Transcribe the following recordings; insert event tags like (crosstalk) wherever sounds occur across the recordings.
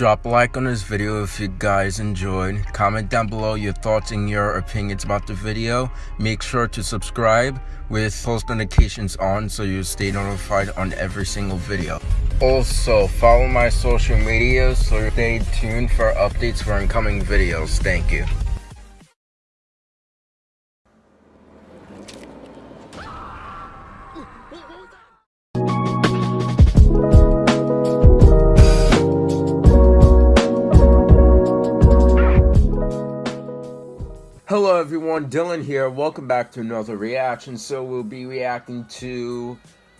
Drop a like on this video if you guys enjoyed. Comment down below your thoughts and your opinions about the video. Make sure to subscribe with post notifications on so you stay notified on every single video. Also, follow my social media so stay tuned for updates for incoming videos. Thank you. Everyone, Dylan here. Welcome back to another reaction. So we'll be reacting to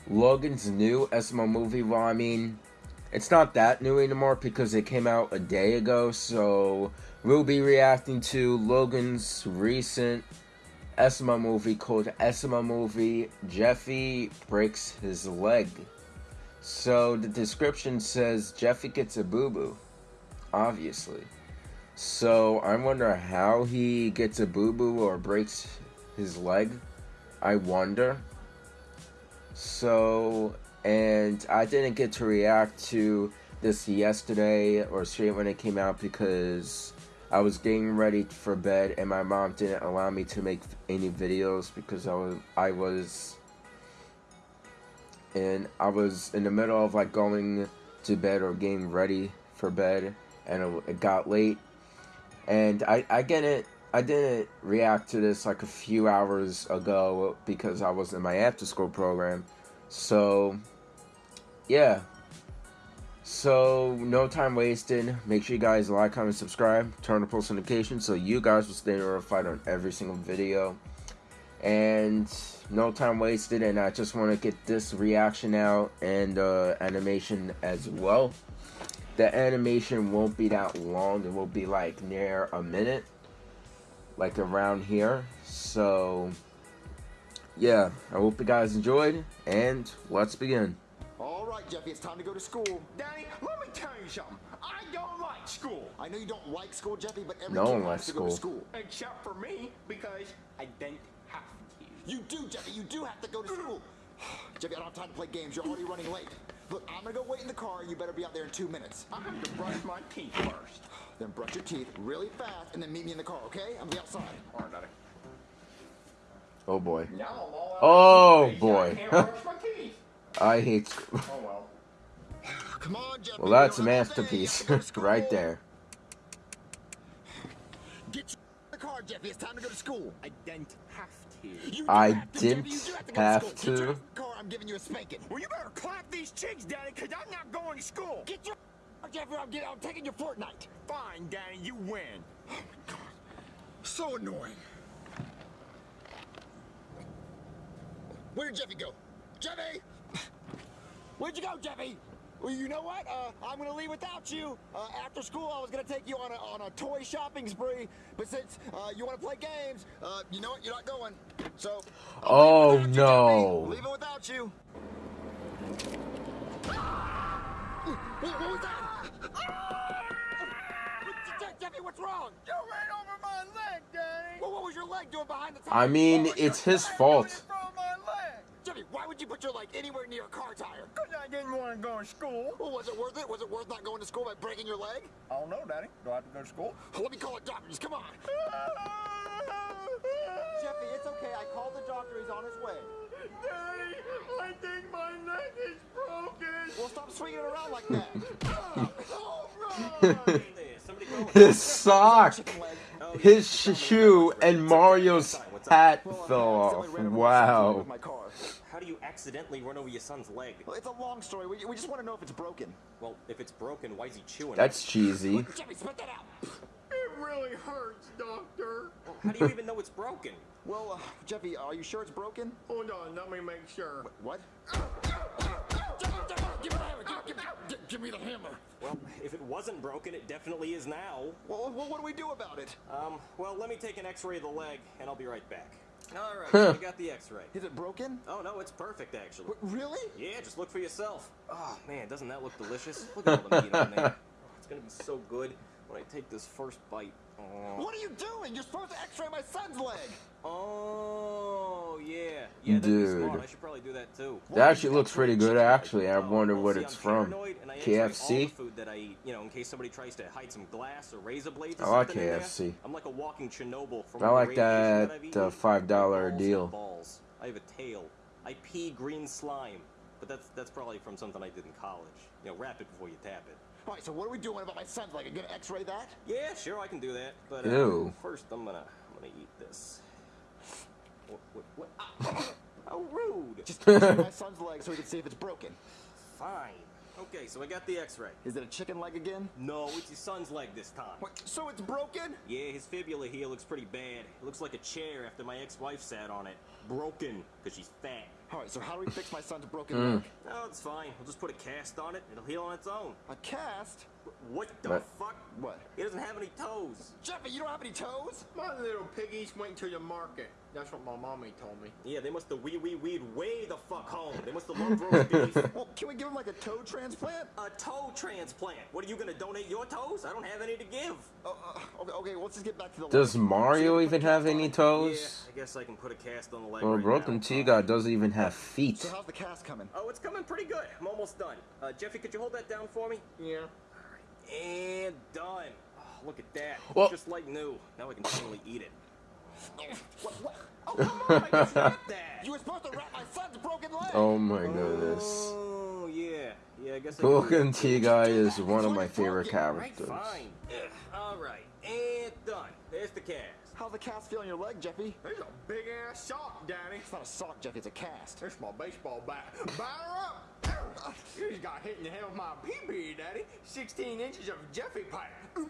Logan's new SML movie. Well, I mean, it's not that new anymore because it came out a day ago. So we'll be reacting to Logan's recent SML movie called SML Movie Jeffy Breaks His Leg. So the description says Jeffy gets a boo-boo, obviously. So I wonder how he gets a boo boo or breaks his leg. I wonder. So, and I didn't get to react to this yesterday or straight when it came out because I was getting ready for bed and my mom didn't allow me to make any videos because I was I was and I was in the middle of like going to bed or getting ready for bed and it, it got late and I, I get it. I didn't react to this like a few hours ago because I was in my after school program. So, yeah. So, no time wasted. Make sure you guys like, comment, subscribe, turn on post notifications so you guys will stay notified on every single video. And no time wasted, and I just want to get this reaction out and uh, animation as well the animation won't be that long. It will be like near a minute, like around here. So, yeah, I hope you guys enjoyed, and let's begin. All right, Jeffy, it's time to go to school. Danny, let me tell you something. I don't like school. I know you don't like school, Jeffy, but every no kid one likes to school. go to school. Except for me, because I don't have to. You do, Jeffy. You do have to go to school. (sighs) Jeffy, I don't have time to play games. You're already running late. Look, I'm gonna go wait in the car. You better be out there in two minutes. I have to brush my teeth first. Then brush your teeth really fast and then meet me in the car, okay? I'm gonna be outside. All right, Daddy. Oh boy. Now I'm all out Oh, boy. I can't brush my teeth. (laughs) I hate school. Oh well. (sighs) Come on, Jeffy. Well, that's a You don't have to stay. You masterpiece have to go to (laughs) school. right there. (sighs) Get in the car, Jeffy. It's time to go to school. I don't have to. You do I didn't Jeffy. You do have to go have to school. Get to. your ass in the car. I'm giving you a spanking. Well, you better clap these cheeks, Daddy, because I'm not going to school. Get your Jeffy. I'm, getting, I'm taking your Fortnite. Fine, Danny, you win. Oh my god. So annoying. Where did Jeffy go? Jeffy! Where'd you go, Jeffy? Well, you know what? Uh, I'm gonna leave without you. Uh, after school, I was gonna take you on a, on a toy shopping spree, but since uh, you want to play games, uh, you know what? You're not going. So. Oh, I'll leave it without you, no. Jeffy. Leave it without you. What, what was that? Jeffy, what's wrong? You ran over my leg, Danny. Well, what was your leg doing behind the tire? I mean, it's your his leg fault. doing in front of my leg? Why would you put your leg anywhere near a car tire? Because I didn't want to go to school. Well, was it worth it? Was it worth not going to school by breaking your leg? I don't know, Daddy. Do I have to go to school? Let me call a doctor. Just come on. (laughs) Jeffy, it's okay. I called the doctor. He's on his way. Daddy, I think my neck is broken. Well, stop swinging it around like that. (laughs) Alright. His sock, his shoe, and Mario's hat fell off. ran over my son's leg Wow. With. How do you accidentally run over your son's leg? Well, it's a long story. We, we just want to know if it's broken. Well, if it's broken, why is he chewing? That's cheesy. Look, Jeffy, spit that out. It really hurts, Doctor. it? How do you even know it's broken? Well, uh, Jeffy, are you sure it's broken? Hold on, let me make sure. What? Jeffy, Jeffy, give me the hammer. Give, give, give, give me the hammer. Well, if it wasn't broken, it definitely is now. Well, well, what do we do about it? Um, well, let me take an x-ray of the leg, and I'll be right back. All right, Huh. so got the x-ray. Is it broken? Oh, no, it's perfect, actually. Really? Yeah, just look for yourself. Oh, man, doesn't that look delicious? Look at all the meat on there. (laughs) Oh, it's gonna be so good when I take this first bite. What are you doing? You're supposed to x-ray my son's leg. Oh, yeah. Yeah, that'd smart. Dude. I should probably do that too. That actually looks pretty good. Actually, I wonder well, what see, it's I'm from. paranoid, and I X-ray all the KFC. food that I eat, you know, in case somebody tries to hide some glass or razor blades or I like something in there. KFC. I'm like a walking Chernobyl from I like radiation that, I've eaten. uh, $5 deal. Balls. I have a tail. I pee green slime. But that's that's probably from something I did in college. You know, wrap it before you tap it. All right, so what are we doing about my son's leg? Are you gonna x-ray that? Yeah, sure, I can do that. But uh, Ew. first, I'm gonna I'm gonna eat this. What? What? what? Ah, how (laughs) rude! Just my son's leg so we can see if it's broken. Fine. Okay, so I got the X-ray. Is it a chicken leg again? No, it's your son's leg this time. What, so it's broken? Yeah, his fibula here looks pretty bad. It looks like a chair after my ex-wife sat on it. Broken, because she's fat. All right, so how do we fix my son's broken Hmm. leg? No, it's fine. We'll just put a cast on it. It'll heal on its own. A cast? What the What? fuck? What? He doesn't have any toes. Jeffy, you don't have any toes? My little piggies went to the market. That's what my mommy told me. Yeah, they must have wee wee weed way the fuck home. They must have loved roast (laughs) beef. Well, can we give him like a toe transplant? A toe transplant. What are you gonna donate your toes? I don't have any to give. Oh, uh, okay, okay, let's just get back to the Does leg. Mario even have any toes? Yeah, I guess I can put a cast on the leg Well, right Broken now. Tiga doesn't even have feet. So how's the cast coming? Oh, it's coming pretty good. I'm almost done. Uh, Jeffy, could you hold that down for me? Yeah. And done. Oh, look at that. Well- Just like new. Now I can finally eat it. What? What? Oh, come on! I just (laughs) that. You were supposed to wrap my son's broken leg! Oh my goodness. Oh yeah, yeah. I guess. I Broken can- Tiga is one of my favorite Right, characters. fine. All right, and done. There's the cast. How's the cast feel on your leg, Jeffy? There's a big ass sock, Daddy. It's not a sock, Jeffy, it's a cast. There's my baseball bat. Batter up! You just got hit in the head with my pee-pee, Daddy. 16 inches of Jeffy pipe. (laughs)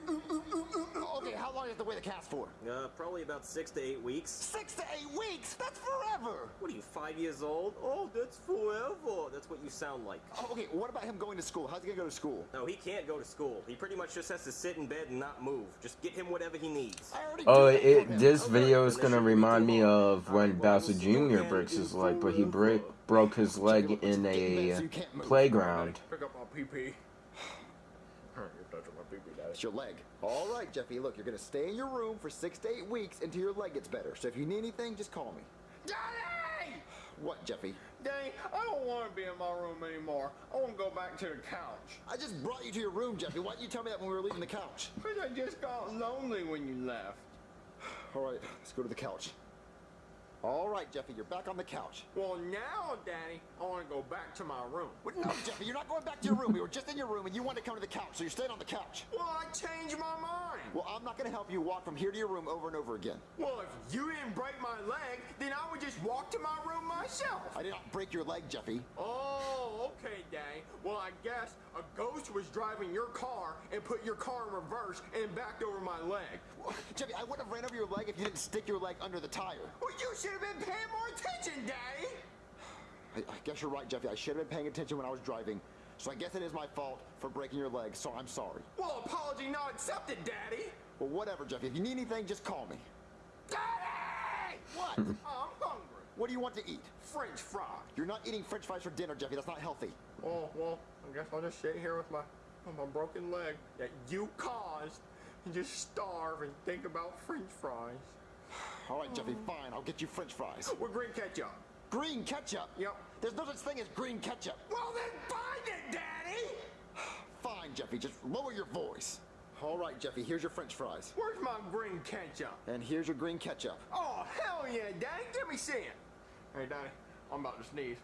Okay, how long do you have to wear the cast for? Uh, probably about six to eight weeks. Six to eight weeks! That's forever! What are you, five years old? Oh, that's forever. That's what you sound like. Oh, okay, what about him going to school? How's he gonna go to school? No, he can't go to school. He pretty much just has to sit in bed and not move. Just get him whatever he needs. I already Oh, do it, this Okay, video is gonna this should be remind me of when Bowser we'll see you Jr. breaks his in leg, but he forever. Break broke his leg in let's get in bed a so you can't move. playground. Pick up my pee-pee. (sighs) You're touching my pee-pee, Daddy. It's your leg. All right, Jeffy, look, you're gonna stay in your room for six to eight weeks until your leg gets better. So if you need anything, just call me. Daddy! What, Jeffy? Daddy, I don't want to be in my room anymore. I want to go back to the couch. I just brought you to your room, Jeffy. Why didn't you tell me that when we were leaving the couch? Because I just got lonely when you left. All right, let's go to the couch. All right, Jeffy, you're back on the couch. Well, now, Daddy, I want to go back to my room. No, (laughs) Jeffy, you're not going back to your room. We were just in your room, and you wanted to come to the couch, so you're staying on the couch. Well, I changed my mind. Well, I'm not gonna help you walk from here to your room over and over again. Well, if you didn't break my leg, then I would just walk to my room myself. I did not break your leg, Jeffy. Oh, okay, Daddy. Well, I guess a ghost was driving your car and put your car in reverse and backed over my leg. Well, (laughs) Jeffy, I wouldn't have ran over your leg if you didn't stick your leg under the tire. Well, you should have been paying more attention, Daddy. I, I guess you're right, Jeffy. I should have been paying attention when I was driving. So I guess it is my fault for breaking your leg, so I'm sorry. Well, apology not accepted, Daddy. Well, whatever, Jeffy. If you need anything, just call me. Daddy! What? I'm hungry. what do you want to eat? French fries. You're not eating french fries for dinner, Jeffy. That's not healthy. Oh, well, I guess I'll just sit here with my, with my broken leg that you caused and just starve and think about french fries. All right, Jeffy, fine. I'll get you french fries. With green ketchup. Green ketchup? Yep. There's no such thing as green ketchup. Well, then find it, Daddy! (sighs) Fine, Jeffy. Just lower your voice. All right, Jeffy. Here's your french fries. Where's my green ketchup? And here's your green ketchup. Oh, hell yeah, Daddy. Give me see it. Hey, Daddy, I'm about to sneeze.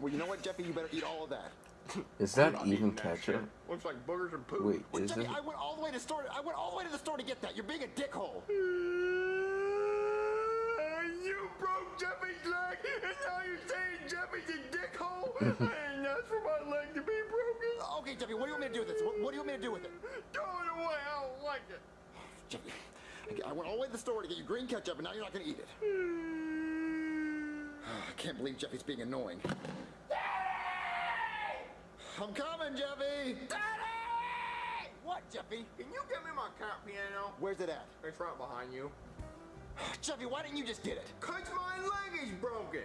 Well, you know what, Jeffy? You better eat all of that. (coughs) Is that even eating that ketchup? Looks like boogers and poop. Wait, Well, is Jeffy, it? I went all the way to the store. I went all the way to the store to get that. You're being a dickhole. (laughs) You broke Jeffy's leg, and now you're saying Jeffy's a dickhole? I ain't asked for my leg to be broken. Okay, Jeffy. What do you want me to do with this? What, what do you want me to do with it? Throw it away, I don't like it. (sighs) Jeffy, I went all the way to the store to get you green ketchup, and now you're not going to eat it. (sighs) I can't believe Jeffy's being annoying. (sighs) I'm coming, Jeffy! Daddy! What, Jeffy? Can you get me my cat piano? Where's it at? It's right behind you. (sighs) Jeffy, why didn't you just get it? Cause my leg is broken!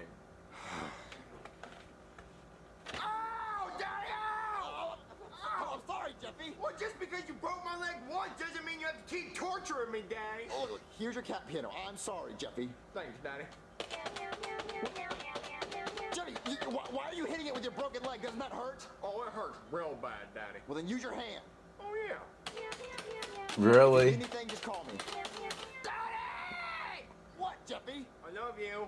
(sighs) Ow! Oh, Daddy, ow! Oh, oh, I'm sorry, Jeffy. Well, just because you broke my leg once doesn't mean you have to keep torturing me, Daddy. Oh, look, here's your cat piano. I'm sorry, Jeffy. Thanks, Daddy why, why are you hitting it with your broken leg? Doesn't that hurt? Oh, it hurts real bad, Daddy. Well, then use your hand. Oh, yeah. Really? Anything, just call me. Daddy! What, Jeffy? I love you.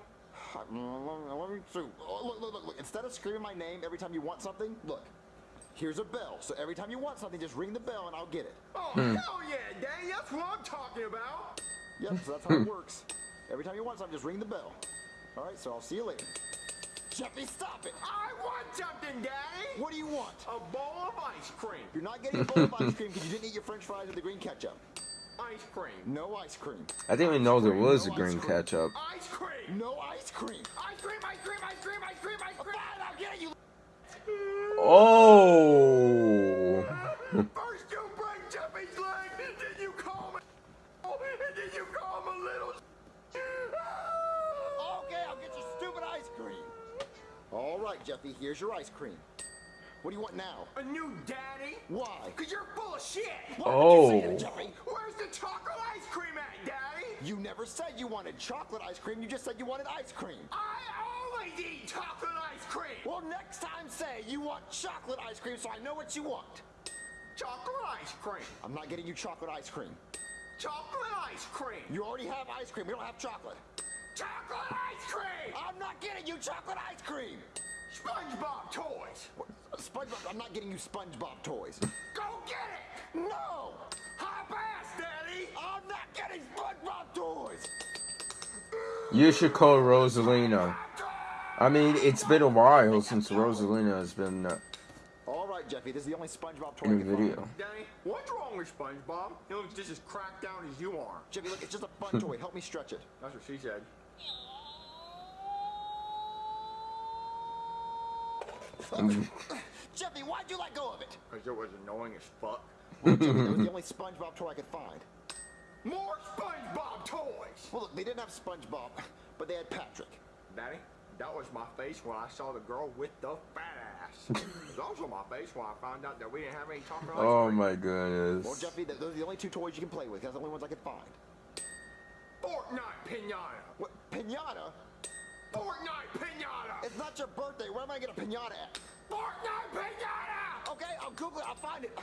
Let me through. Oh, look, look, look, look. Instead of screaming my name every time you want something, look. Here's a bell. So every time you want something, just ring the bell and I'll get it. Oh, hmm. hell yeah, Daddy. That's what I'm talking about. Yep, so that's how it works. Every time you want something, just ring the bell. All right, so I'll see you later. Jeffy, stop it! I want something, Daddy. What do you want? A bowl of ice cream. You're not getting a bowl of ice cream because you didn't eat your french fries with the green ketchup. Ice cream. No ice cream. I didn't even know there was a No ice green cream. ketchup. Ice cream. No ice cream. Ice cream, ice cream, ice cream, ice cream, ice cream. I'll get you. Oh! Jeffy, here's your ice cream. What do you want now? A new daddy? Why? Cause you're full of shit. Why would you say Oh. that, Jeffy? Where's the chocolate ice cream at, Daddy? You never said you wanted chocolate ice cream. You just said you wanted ice cream. I always eat chocolate ice cream. Well, next time say you want chocolate ice cream so I know what you want. Chocolate ice cream. I'm not getting you chocolate ice cream. Chocolate ice cream. You already have ice cream. We don't have chocolate. Chocolate ice cream. I'm not getting you chocolate ice cream. SpongeBob toys. What- SpongeBob, I'm not getting you SpongeBob toys. Go get it. No! Hop ass, Daddy. I'm not getting SpongeBob toys! You should call Rosalina. I mean, it's been a while since Rosalina has been uh, All right, Jeffy, this is the only SpongeBob toy in I a can find. video. Daddy, what's wrong with SpongeBob? He looks just as cracked down as you are. Jeffy, look, it's just a fun (laughs) toy. Help me stretch it. That's what she said. Mm. Jeffy, why'd you let go of it? Cause it was annoying as fuck. Well, Jeffy, that was the only SpongeBob toy I could find. More SpongeBob toys. Well, look, they didn't have SpongeBob, but they had Patrick. Daddy, that was my face when I saw the girl with the fat ass. (laughs) it was also my face when I found out that we didn't have any chocolate ice Oh my goodness. Well, Jeffy, th- those are the only two toys you can play with. That's the only ones I could find. Fortnite pinata. What? Pinata? Fortnite pinata. It's not your birthday. Where am I to get a pinata at? Fortnite pinata. Okay, I'll Google it. I'll find it.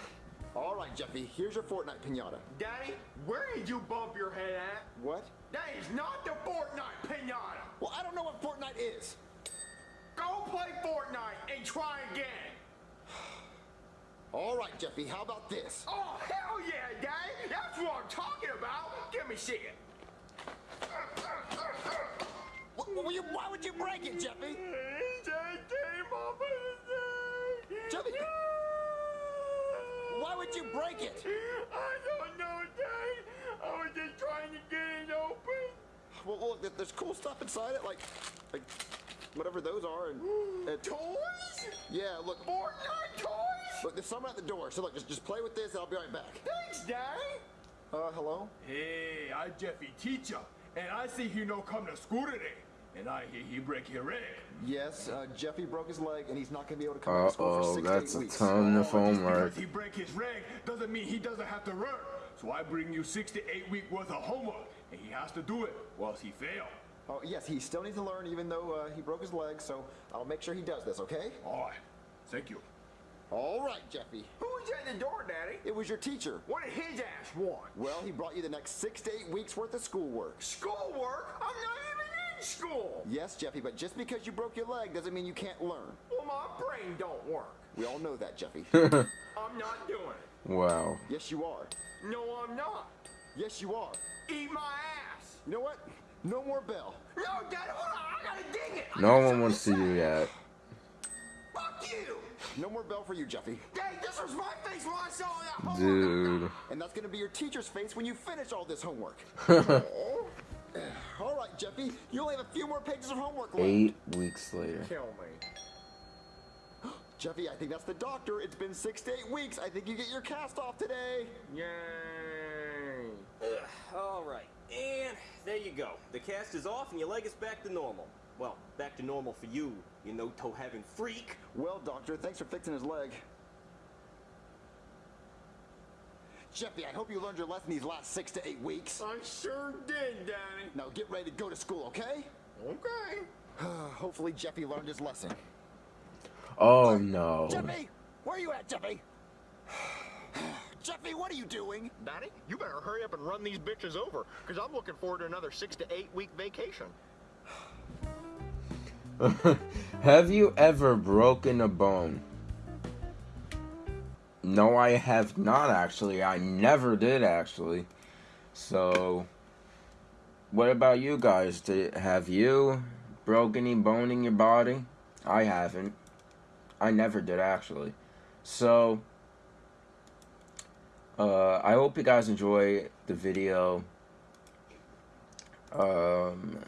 All right, Jeffy, here's your Fortnite pinata. Daddy, where did you bump your head at? What? That is not the Fortnite pinata. Well, I don't know what Fortnite is. Go play Fortnite and try again. (sighs) All right, Jeffy, how about this? Oh, hell yeah, Daddy. That's what I'm talking about. Give me see it. Wh- wh- you- why would you break it, Jeffy? Jeffy, why would you break it? I don't know, Dad. I was just trying to get it open. Well, look, there's cool stuff inside it, like, like whatever those are, and, (gasps) and Toys? yeah, look, Fortnite toys? look, there's someone at the door. So look, just just play with this, and I'll be right back. Thanks, Daddy. Uh, hello. Hey, I'm Jeffy teacher, and I see he no come to school today, and I hear he break your leg. Yes, uh, Jeffy broke his leg, and he's not gonna be able to come back to school for Uh-oh, six that's to a eight weeks. ton of Oh, homework. Just because he break his leg doesn't mean he doesn't have to work. So I bring you six to eight week worth of homework, and he has to do it, or else he fail. Oh, yes, he still needs to learn, even though uh, he broke his leg. So I'll make sure he does this. Okay? All right, thank you. All right, Jeffy. Who was at the door, Daddy? It was your teacher. What did his ass want? Well, he brought you the next six to eight weeks worth of schoolwork. Schoolwork? I'm not even in school. Yes, Jeffy, but just because you broke your leg doesn't mean you can't learn. Well, my brain don't work. We all know that, Jeffy. (laughs) I'm not doing it. Wow. yes, you are. No, I'm not. Yes, you are. Eat my ass. You know what? No more bell. No, Daddy, hold on. I gotta dig it. No one wants to say. do that. Fuck you. No more bell for you, Jeffy. Dang, this was my face when I saw that homework. Dude. And that's gonna be your teacher's face when you finish all this homework. (laughs) (sighs) all right, Jeffy. You only have a few more pages of homework left. Eight weeks later. Kill me. (gasps) Jeffy, I think that's the doctor. It's been six to eight weeks. I think you get your cast off today. Yay. All right, and there you go. The cast is off, and your leg is back to normal. Well, back to normal for you, you no-toe having freak. Well, doctor, thanks for fixing his leg. Jeffy, I hope you learned your lesson these last six to eight weeks. I sure did, Danny. Now get ready to go to school, okay? Okay. (sighs) Hopefully Jeffy learned his lesson. Oh no. Jeffy! Where are you at, Jeffy? (sighs) Jeffy, what are you doing? Danny, you better hurry up and run these bitches over, because I'm looking forward to another six to eight week vacation. (laughs) have you ever broken a bone? No, I have not actually. I never did actually. So, what about you guys? Did, have you broken any bone in your body? I haven't. I never did actually. So, uh, I hope you guys enjoy the video. Um,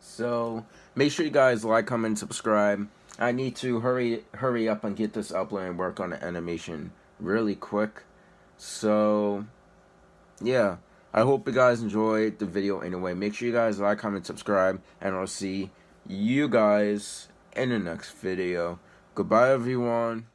so make sure you guys like, comment, subscribe. I need to hurry hurry up and get this upload and work on the animation really quick. So, yeah. I hope you guys enjoyed the video anyway. Make sure you guys like, comment, subscribe, and I'll see you guys in the next video. Goodbye, everyone.